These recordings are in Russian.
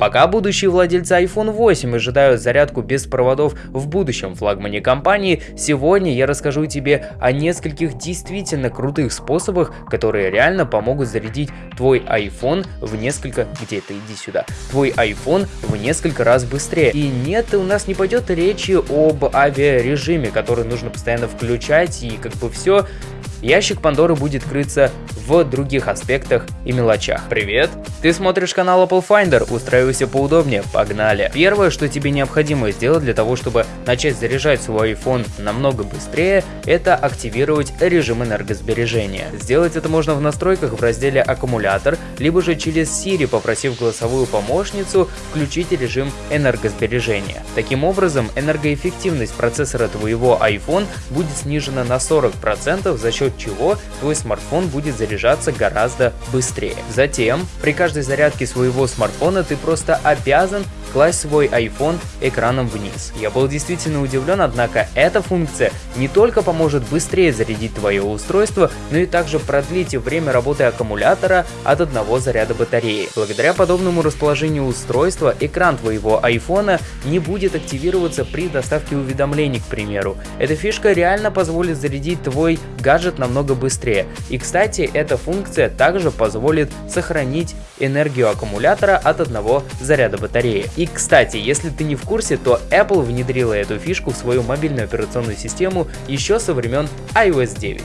Пока будущие владельцы iPhone 8 ожидают зарядку без проводов в будущем флагмане компании, сегодня я расскажу тебе о нескольких действительно крутых способах, которые реально помогут зарядить твой iPhone в несколько... Где ты? Иди сюда. Твой iPhone в несколько раз быстрее. И нет, у нас не пойдет речи об авиарежиме, который нужно постоянно включать и как бы все ящик Пандоры будет крыться в других аспектах и мелочах. Привет! Ты смотришь канал Apple Finder, устраивайся поудобнее, погнали! Первое, что тебе необходимо сделать для того, чтобы начать заряжать свой iPhone намного быстрее, это активировать режим энергосбережения. Сделать это можно в настройках в разделе аккумулятор, либо же через Siri, попросив голосовую помощницу включить режим энергосбережения. Таким образом, энергоэффективность процессора твоего iPhone будет снижена на 40% за счет чего твой смартфон будет заряжаться гораздо быстрее. Затем, при каждой зарядке своего смартфона ты просто обязан класть свой iPhone экраном вниз. Я был действительно удивлен, однако эта функция не только поможет быстрее зарядить твое устройство, но и также продлить время работы аккумулятора от одного заряда батареи. Благодаря подобному расположению устройства, экран твоего iPhone не будет активироваться при доставке уведомлений, к примеру. Эта фишка реально позволит зарядить твой гаджет намного быстрее. И кстати, эта функция также позволит сохранить энергию аккумулятора от одного заряда батареи. И кстати, если ты не в курсе, то Apple внедрила эту фишку в свою мобильную операционную систему еще со времен iOS 9.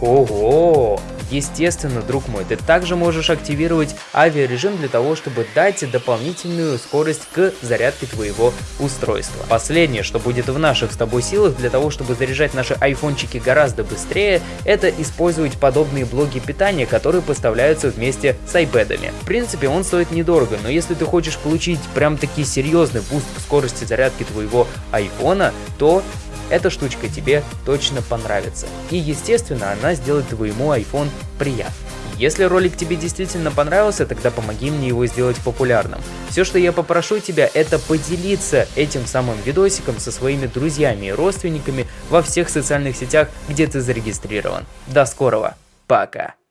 Ого! Естественно, друг мой, ты также можешь активировать авиарежим для того, чтобы дать дополнительную скорость к зарядке твоего устройства. Последнее, что будет в наших с тобой силах для того, чтобы заряжать наши айфончики гораздо быстрее, это использовать подобные блоки питания, которые поставляются вместе с iPad'ами. В принципе, он стоит недорого, но если ты хочешь получить прям таки серьезный boost к скорости зарядки твоего айфона, то эта штучка тебе точно понравится. И естественно, она сделает твоему iPhone приятным. Если ролик тебе действительно понравился, тогда помоги мне его сделать популярным. Все, что я попрошу тебя, это поделиться этим самым видосиком со своими друзьями и родственниками во всех социальных сетях, где ты зарегистрирован. До скорого, пока!